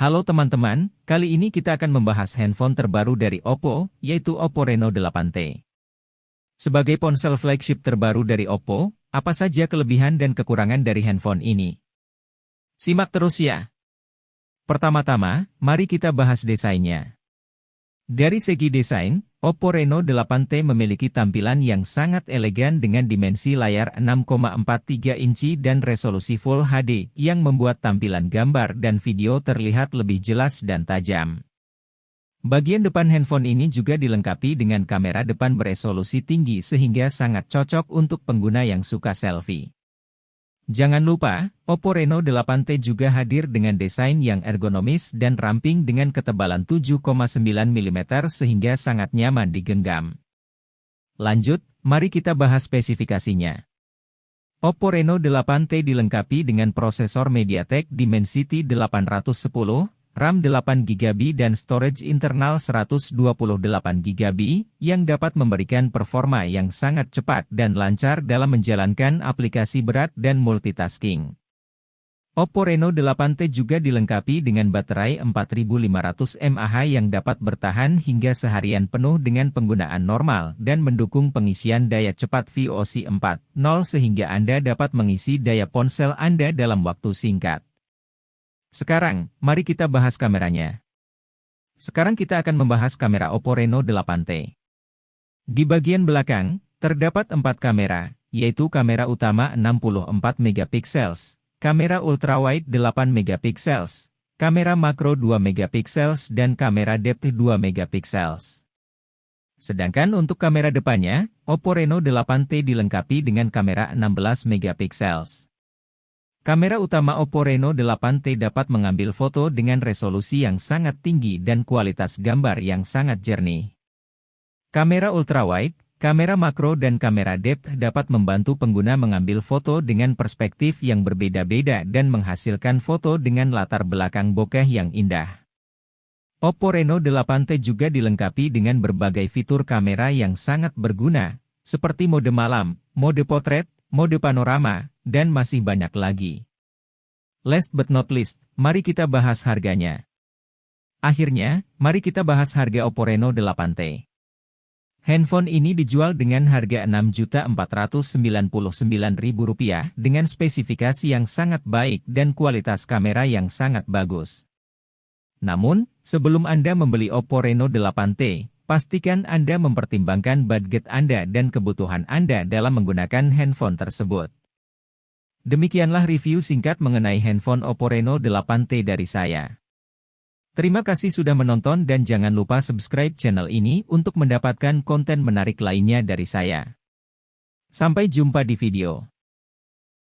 Halo teman-teman, kali ini kita akan membahas handphone terbaru dari Oppo, yaitu Oppo Reno 8T. Sebagai ponsel flagship terbaru dari Oppo, apa saja kelebihan dan kekurangan dari handphone ini? Simak terus ya! Pertama-tama, mari kita bahas desainnya. Dari segi desain, Oppo Reno 8T memiliki tampilan yang sangat elegan dengan dimensi layar 6,43 inci dan resolusi Full HD yang membuat tampilan gambar dan video terlihat lebih jelas dan tajam. Bagian depan handphone ini juga dilengkapi dengan kamera depan beresolusi tinggi sehingga sangat cocok untuk pengguna yang suka selfie. Jangan lupa, Oppo Reno 8T juga hadir dengan desain yang ergonomis dan ramping dengan ketebalan 7,9 mm sehingga sangat nyaman digenggam. Lanjut, mari kita bahas spesifikasinya. Oppo Reno 8T dilengkapi dengan prosesor MediaTek Dimensity 810, RAM 8GB dan storage internal 128GB, yang dapat memberikan performa yang sangat cepat dan lancar dalam menjalankan aplikasi berat dan multitasking. Oppo Reno 8T juga dilengkapi dengan baterai 4500 mAh yang dapat bertahan hingga seharian penuh dengan penggunaan normal dan mendukung pengisian daya cepat VOC 4.0 sehingga Anda dapat mengisi daya ponsel Anda dalam waktu singkat. Sekarang, mari kita bahas kameranya. Sekarang kita akan membahas kamera Oppo Reno 8T. Di bagian belakang, terdapat empat kamera, yaitu kamera utama 64 megapiksels, kamera ultrawide 8 megapiksels, kamera makro 2 megapiksels dan kamera depth 2 megapiksels. Sedangkan untuk kamera depannya, Oppo Reno 8T dilengkapi dengan kamera 16 megapiksels. Kamera utama Oppo Reno 8T dapat mengambil foto dengan resolusi yang sangat tinggi dan kualitas gambar yang sangat jernih. Kamera ultrawide, kamera makro dan kamera depth dapat membantu pengguna mengambil foto dengan perspektif yang berbeda-beda dan menghasilkan foto dengan latar belakang bokeh yang indah. Oppo Reno 8T juga dilengkapi dengan berbagai fitur kamera yang sangat berguna, seperti mode malam, mode potret, mode panorama, dan masih banyak lagi. Last but not least, mari kita bahas harganya. Akhirnya, mari kita bahas harga Oppo Reno 8T. Handphone ini dijual dengan harga Rp6.499.000 dengan spesifikasi yang sangat baik dan kualitas kamera yang sangat bagus. Namun, sebelum Anda membeli Oppo Reno 8T, pastikan Anda mempertimbangkan budget Anda dan kebutuhan Anda dalam menggunakan handphone tersebut. Demikianlah review singkat mengenai handphone Oppo Reno 8T dari saya. Terima kasih sudah menonton dan jangan lupa subscribe channel ini untuk mendapatkan konten menarik lainnya dari saya. Sampai jumpa di video